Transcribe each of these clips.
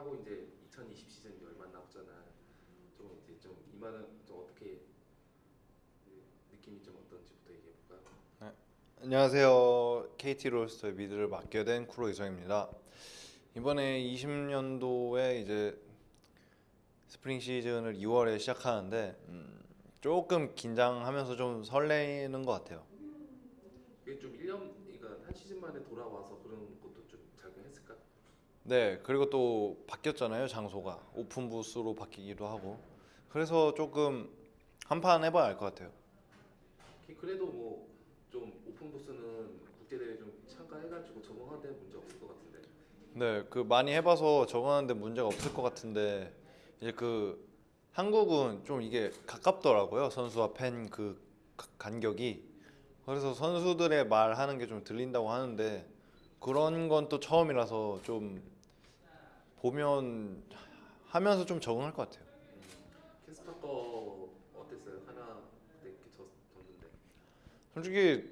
하고 이제 2020 시즌 얼마 남았잖아. 좀 이제 좀 이만은 좀 어떻게 그 느낌이 좀 어떤지부터 얘기해 볼까요? 안녕하세요. KT 롤스터의 mid를 맡게 된 쿠로 이서행입니다. 이번에 20년도에 이제 스프링 시즌을 2월에 시작하는데 음, 조금 긴장하면서 좀 설레는 것 같아요. 이게 좀 1년 그러니까 한 시즌 만에 돌아와서 그런 것도 좀 작용했을까? 네, 그리고 또 바뀌었잖아요, 장소가. 오픈 부스로 바뀌기도 하고. 그래서 조금 한 판 해봐야 알 것 같아요. 그- 그래도 뭐 좀 오픈 부스는 국제 대회 좀 참가해가지고 적응하는 데 문제 없을 것 같은데. 네, 그 많이 해봐서 적응하는데 문제가 없을 것 같은데 이제 그 한국은 좀 이게 가깝더라고요 선수와 팬 그 간격이 그래서 선수들의 말하는 게 좀 들린다고 하는데 그런 건 또 처음이라서 좀 보면 하면서 좀 적응할 것 같아요. 캐스터 거 어땠어요? 하나 그때 이렇게 졌, 졌는데. 솔직히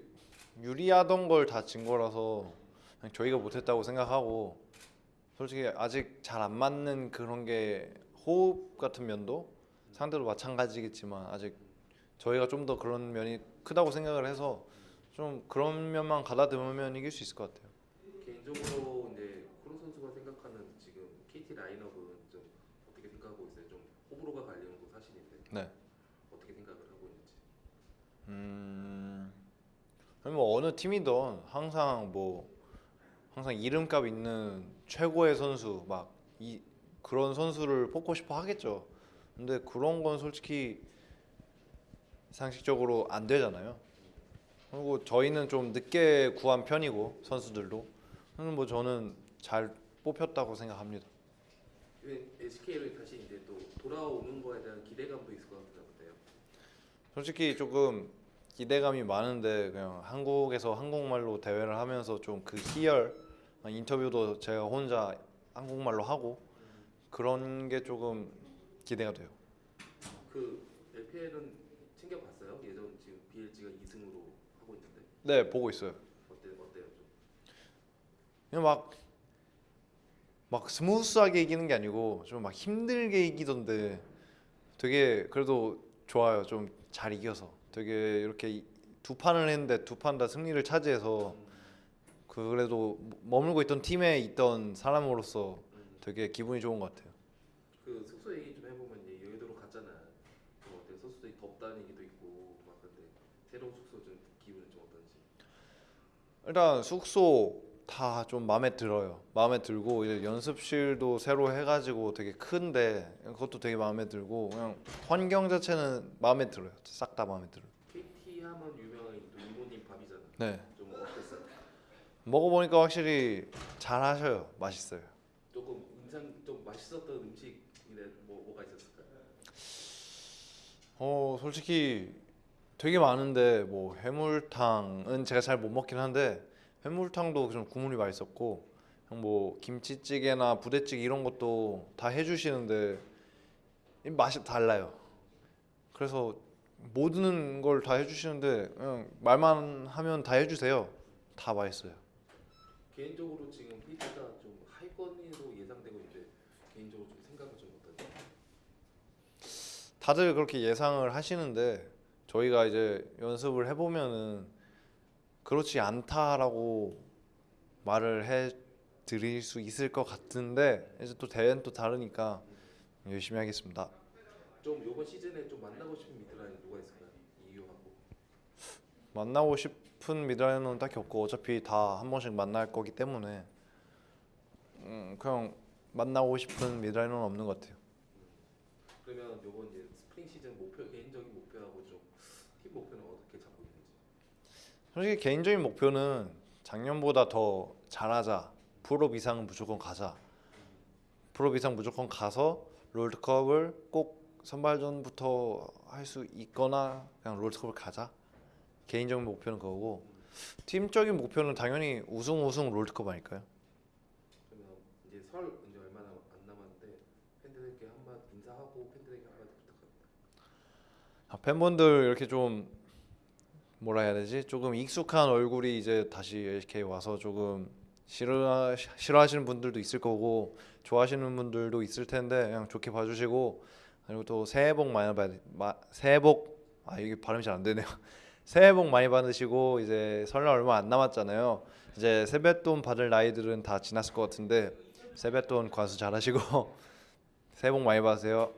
유리하던 걸 다 진 거라서 그냥 저희가 못했다고 생각하고 솔직히 아직 잘 안 맞는 그런 게 호흡 같은 면도 상대도 마찬가지겠지만 아직 저희가 좀 더 그런 면이 크다고 생각을 해서 좀 그런 면만 가다듬으면 이길 수 있을 것 같아요. 개인적으로 이제 코로 선수가 생각하는 지금 KT 라인업은 좀 어떻게 생각하고 있어요? 좀 호불호가 갈리는 거 사실인데 네. 어떻게 생각을 하고 있는지. 음, 아니 뭐 어느 팀이든 항상 뭐 항상 이름값 있는 최고의 선수 막 이 그런 선수를 뽑고 싶어 하겠죠. 근데 그런 건 솔직히 상식적으로 안 되잖아요. 그리고 저희는 좀 늦게 구한 편이고 선수들도 그래서 뭐 저는 잘 뽑혔다고 생각합니다. SK를 다시 이제 또 돌아오는 거에 대한 기대감도 있을 것 어때요? 솔직히 조금 기대감이 많은데 그냥 한국에서 한국말로 대회를 하면서 좀 그 희열 인터뷰도 제가 혼자 한국말로 하고 그런 게 조금 기대가 돼요. 그 LPL은 챙겨봤어요? 예전 지금 BLG가 2승으로 하고 있는데 네 보고 있어요. 어때 어때요 좀? 그냥 막, 막 smooth하게 이기는 게 아니고 좀 막 힘들게 이기던데 되게 그래도 좋아요. 좀 잘 이겨서 되게 이렇게 이- 두 판을 했는데 두 판 다 승리를 차지해서 그 그래도 머물고 있던 팀에 있던 사람으로서 되게 기분이 좋은 것 같아요. 그 숙소 얘기 좀 해보면 이제 여의도로 갔잖아. 좀 어때? 선수들이 덥다는 얘기도 있고 막 근데 새로운 숙소 좀 기분은 좀 어떤지. 일단 숙소 다 좀 마음에 들어요. 마음에 들고 이제 연습실도 새로 해가지고 되게 큰데 그것도 되게 마음에 들고 그냥 환경 자체는 마음에 들어요. 싹 다 마음에 들어요. KT 하면 유명한 또 이모님 밥이잖아. 네. 좀 어땠어요? 먹어보니까 확실히 잘 하셔요. 맛있어요. 조금 인상 좀 맛있었던 음식이네 뭐 뭐가 있었을까요? 어 솔직히 되게 많은데 뭐 해물탕은 제가 잘 못 먹긴 한데 해물탕도 좀 국물이 맛있었고 뭐 김치찌개나 부대찌개 이런 것도 다 해주시는데 이 맛이 달라요. 그래서 모든 걸 다 해주시는데 그냥 말만 하면 다 해주세요. 다 맛있어요. 개인적으로 지금 KT가 좀 하위권으로 예상되고 있는데 개인적으로 좀 생각은 좀 어떤지. 다들 그렇게 예상을 하시는데 저희가 이제 연습을 해보면은 그렇지 않다라고 말을 해 드릴 수 있을 것 같은데 이제 또 대회는 또 다르니까 열심히 하겠습니다. 좀 이번 시즌에 좀 만나고 싶은 mid laner 누가 있을까요? 이유하고. 만나고 싶은 mid laner는 딱히 없고 어차피 다 한 번씩 만날 거기 때문에 음, 그냥 만나고 싶은 mid laner는 없는 것 같아요. 그러면 요번 이제 스프링 시즌 목표 개인적인 목표하고 좀 팀 목표는 어떻게 잡고 있는지. 솔직히 개인적인 목표는 작년보다 더 잘하자. 프로 이상은 무조건 가자. 프로 이상 무조건 가서 롤드컵을 꼭 선발전부터 할 수 있거나 그냥 롤드컵을 가자. 개인적인 목표는 그거고 팀적인 목표는 당연히 우승 우승 롤드컵 아닐까요? 그러면 이제 설 이제 얼마 남- 안 남았는데 팬들에게 한마디 인사하고 팬들에게 한마디 부탁합니다. 아, 팬분들 이렇게 좀 뭐라 해야 되지? 조금 익숙한 얼굴이 이제 다시 LK 와서 조금 싫어 싫어하시는 분들도 있을 거고 좋아하시는 분들도 있을 텐데 그냥 좋게 봐주시고 그리고 또 새해 복 많이 받 마, 새해 복 아 이게 발음이 잘 안 되네요. 새해 복 많이 받으시고 이제 설날 얼마 안 남았잖아요. 이제 세뱃돈 받을 나이들은 다 지났을 것 같은데 세뱃돈 과수 잘하시고 새해 복 많이 받으세요.